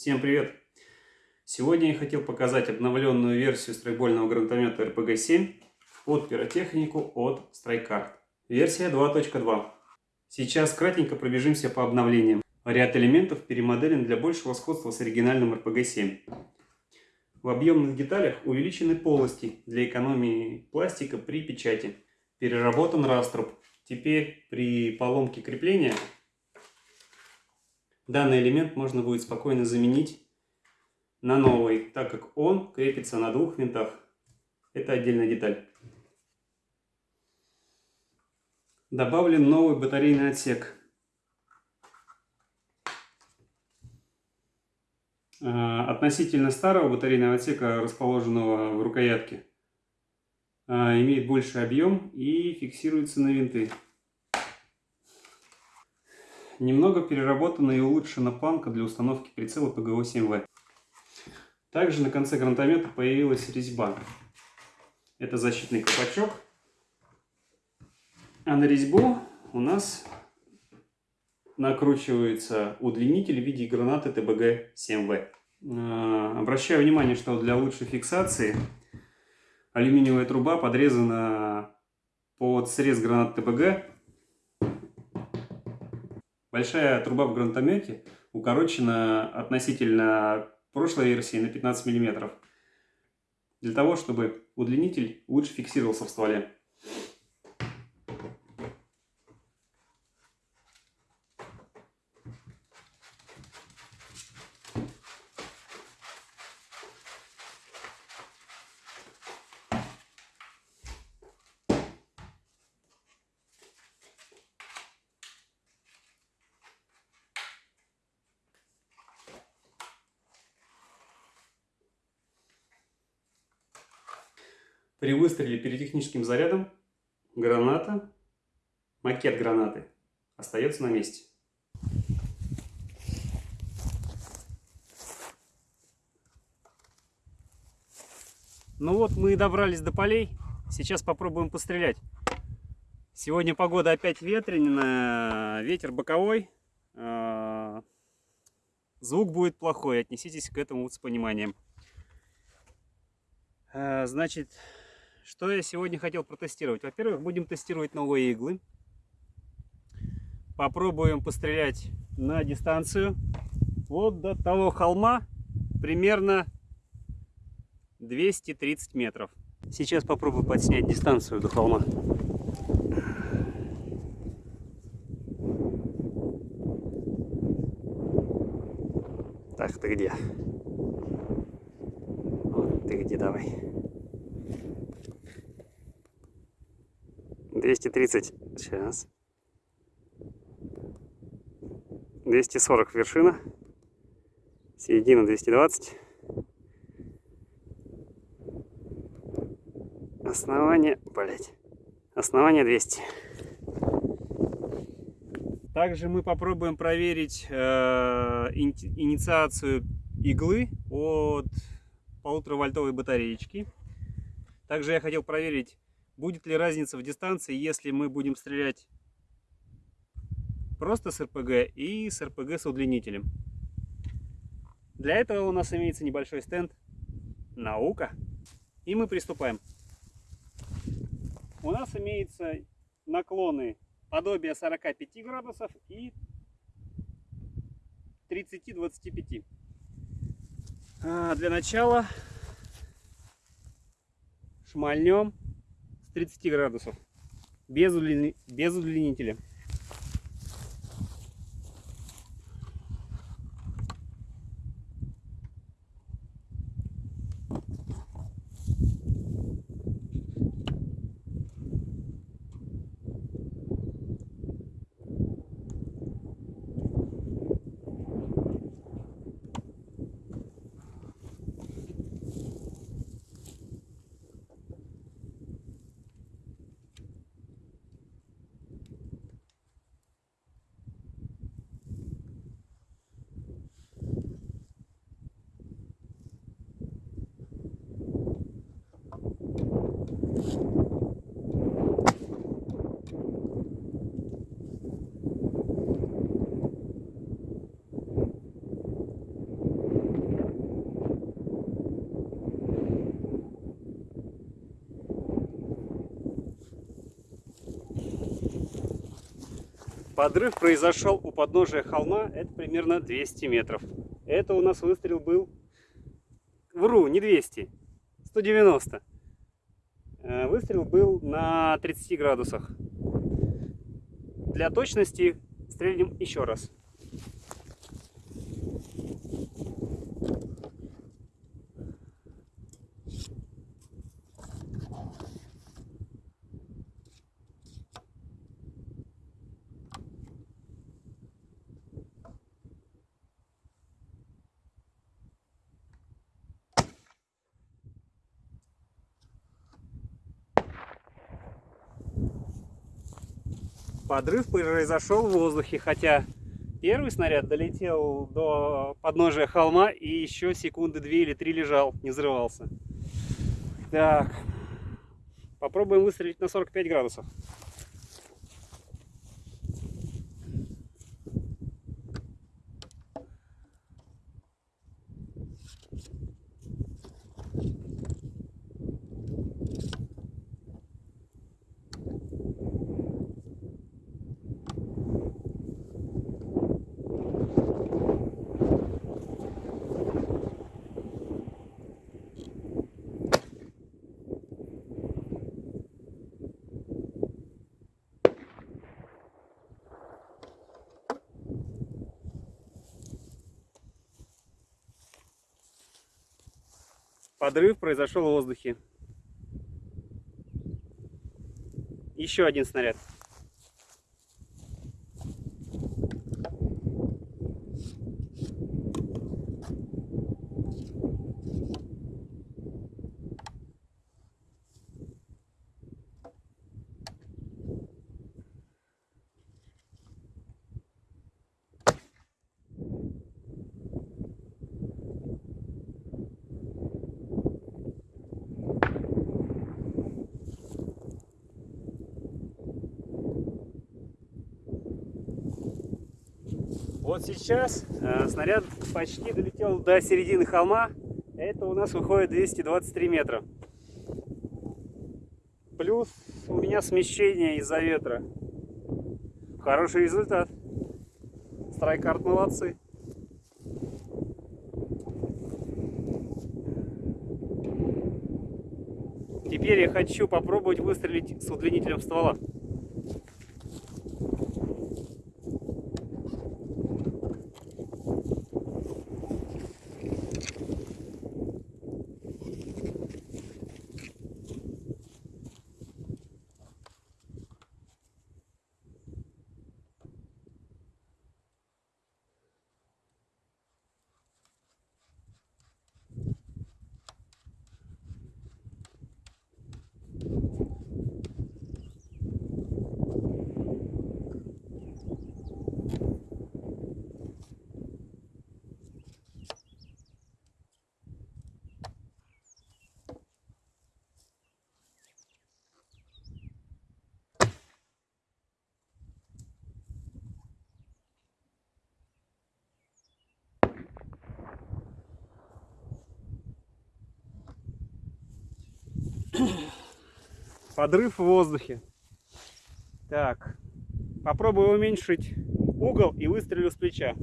Всем привет! Сегодня я хотел показать обновленную версию страйкбольного гранатомета RPG-7 под пиротехнику от StrikeCard. Версия 2.2. Сейчас кратенько пробежимся по обновлениям. Ряд элементов перемоделен для большего сходства с оригинальным RPG-7. В объемных деталях увеличены полости для экономии пластика при печати. Переработан раструб. Теперь при поломке крепления данный элемент можно будет спокойно заменить на новый, так как он крепится на двух винтах. Это отдельная деталь. Добавлен новый батарейный отсек. А, относительно старого батарейного отсека, расположенного в рукоятке, а, имеет больший объем и фиксируется на винты. Немного переработана и улучшена планка для установки прицела ПГО-7В. Также на конце гранатомета появилась резьба. Это защитный колпачок. А на резьбу у нас накручивается удлинитель в виде гранаты ТБГ-7В. А, обращаю внимание, что для лучшей фиксации алюминиевая труба подрезана под срез гранат ТБГ Большая труба в гранатомете укорочена относительно прошлой версии на 15 мм. Для того, чтобы удлинитель лучше фиксировался в стволе. При выстреле пиротехническим зарядом граната, макет гранаты, остается на месте. Ну вот мы и добрались до полей. Сейчас попробуем пострелять. Сегодня погода опять ветреная, ветер боковой. А, звук будет плохой, отнеситесь к этому с пониманием. А, значит, что я сегодня хотел протестировать? Во-первых, будем тестировать новые иглы. Попробуем пострелять на дистанцию. Вот до того холма примерно 230 метров. Сейчас попробую подснять дистанцию до холма. Так, ты где? Вот ты где, давай. 230. Сейчас. 240 вершина. Середина 220. Основание, блять. Основание 200. Также мы попробуем проверить э, инициацию иглы от полутора вольтовой батареечки. Также я хотел проверить Будет ли разница в дистанции, если мы будем стрелять просто с РПГ и с РПГ с удлинителем? Для этого у нас имеется небольшой стенд «Наука». И мы приступаем. У нас имеются наклоны подобие 45 градусов и 30-25. А для начала шмальнем 30 градусов. Без, удлин... без удлинителя. Подрыв произошел у подножия холма, это примерно 200 метров. Это у нас выстрел был, вру, не 200, 190. Э, выстрел был на 30 градусах. Для точности стрельнем еще раз. Подрыв произошел в воздухе, хотя первый снаряд долетел до подножия холма и еще секунды две или три лежал, не взрывался. Так, попробуем выстрелить на 45 градусов. Подрыв произошел в воздухе. Еще один снаряд. Вот сейчас э, снаряд почти долетел до середины холма. Это у нас выходит 223 метра. Плюс у меня смещение из-за ветра. Хороший результат. Страйкарт молодцы. Теперь я хочу попробовать выстрелить с удлинителем ствола. Подрыв в воздухе. Так, попробую уменьшить угол и выстрелю с плеча.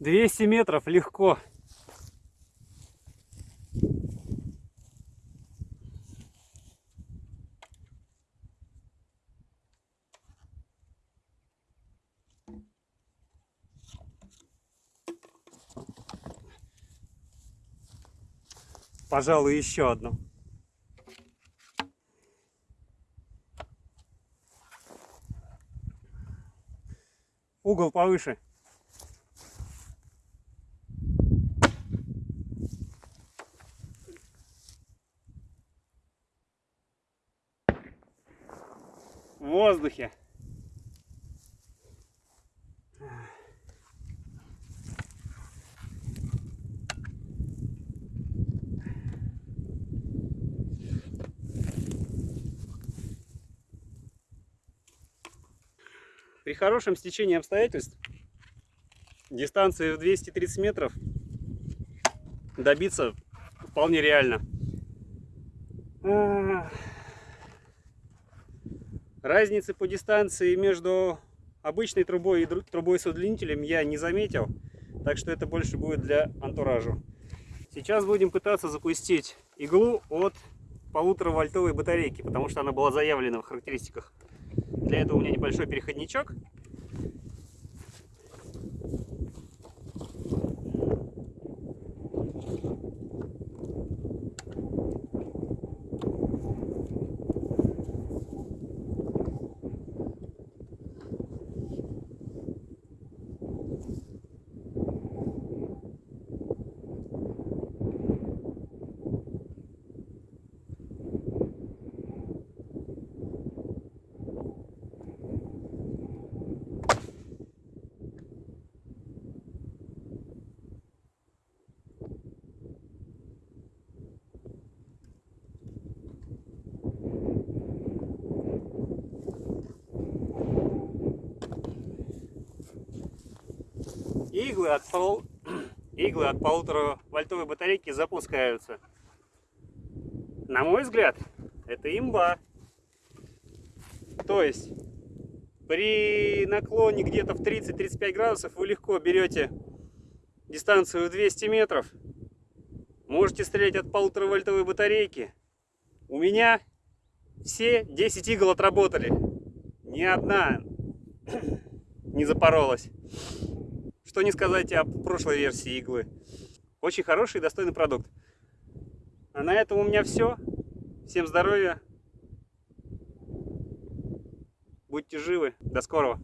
Двести метров легко. Пожалуй, еще одну. Угол повыше. В воздухе. При хорошем стечении обстоятельств дистанции в 230 метров добиться вполне реально. Разницы по дистанции между обычной трубой и трубой с удлинителем я не заметил, так что это больше будет для антуража. Сейчас будем пытаться запустить иглу от полутора вольтовой батарейки, потому что она была заявлена в характеристиках. Для этого у меня небольшой переходничок. Иглы от, пол... иглы от полутора вольтовой батарейки запускаются. На мой взгляд, это имба. То есть, при наклоне где-то в 30-35 градусов вы легко берете дистанцию в 200 метров. Можете стрелять от полутора вольтовой батарейки. У меня все 10 игл отработали. Ни одна не запоролась. Что не сказать о прошлой версии иглы. Очень хороший и достойный продукт. А на этом у меня все. Всем здоровья. Будьте живы. До скорого.